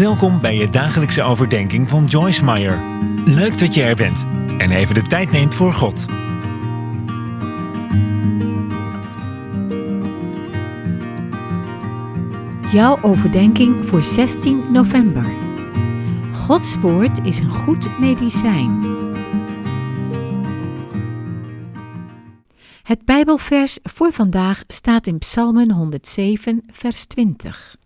Welkom bij je dagelijkse overdenking van Joyce Meyer. Leuk dat je er bent en even de tijd neemt voor God. Jouw overdenking voor 16 november. Gods woord is een goed medicijn. Het Bijbelvers voor vandaag staat in Psalmen 107, vers 20.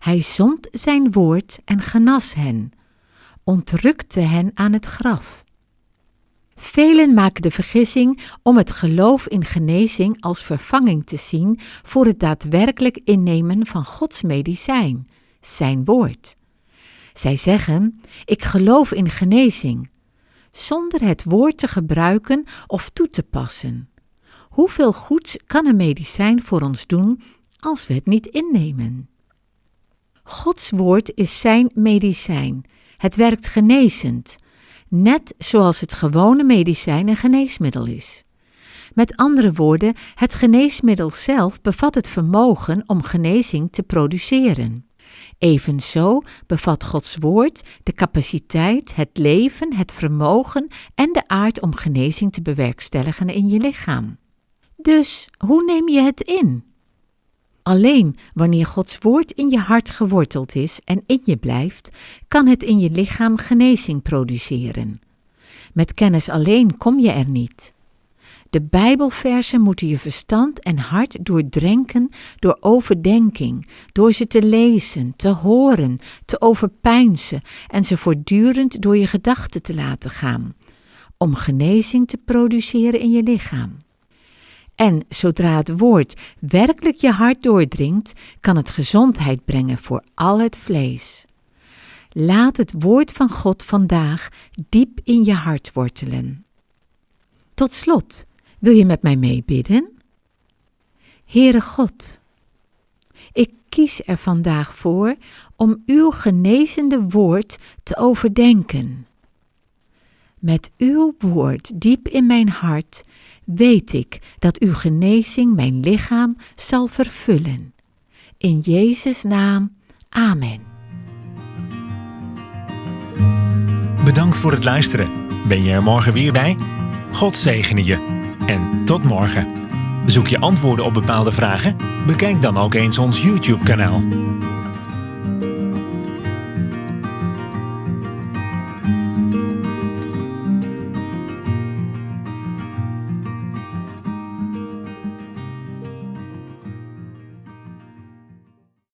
Hij zond zijn woord en genas hen, ontrukte hen aan het graf. Velen maken de vergissing om het geloof in genezing als vervanging te zien voor het daadwerkelijk innemen van Gods medicijn, zijn woord. Zij zeggen: Ik geloof in genezing, zonder het woord te gebruiken of toe te passen. Hoeveel goeds kan een medicijn voor ons doen als we het niet innemen? Gods woord is zijn medicijn. Het werkt genezend, net zoals het gewone medicijn een geneesmiddel is. Met andere woorden, het geneesmiddel zelf bevat het vermogen om genezing te produceren. Evenzo bevat Gods woord de capaciteit, het leven, het vermogen en de aard om genezing te bewerkstelligen in je lichaam. Dus hoe neem je het in? Alleen wanneer Gods woord in je hart geworteld is en in je blijft, kan het in je lichaam genezing produceren. Met kennis alleen kom je er niet. De Bijbelversen moeten je verstand en hart doordrenken door overdenking, door ze te lezen, te horen, te overpeinzen en ze voortdurend door je gedachten te laten gaan, om genezing te produceren in je lichaam. En zodra het woord werkelijk je hart doordringt, kan het gezondheid brengen voor al het vlees. Laat het woord van God vandaag diep in je hart wortelen. Tot slot, wil je met mij meebidden? Heere God, ik kies er vandaag voor om uw genezende woord te overdenken. Met uw woord diep in mijn hart weet ik dat uw genezing mijn lichaam zal vervullen. In Jezus' naam, amen. Bedankt voor het luisteren. Ben je er morgen weer bij? God zegene je. En tot morgen. Zoek je antwoorden op bepaalde vragen? Bekijk dan ook eens ons YouTube-kanaal.